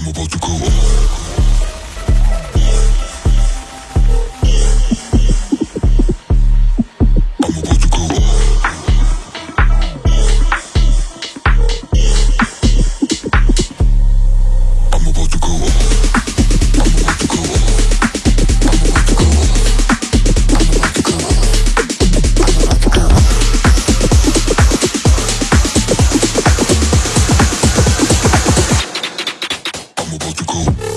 I'm about to go. about to go.